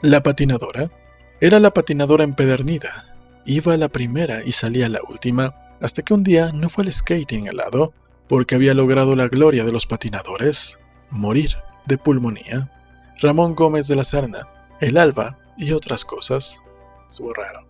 La patinadora era la patinadora empedernida. Iba a la primera y salía a la última, hasta que un día no fue al skating helado porque había logrado la gloria de los patinadores, morir de pulmonía. Ramón Gómez de la Serna, El Alba y otras cosas. Estuvo raro.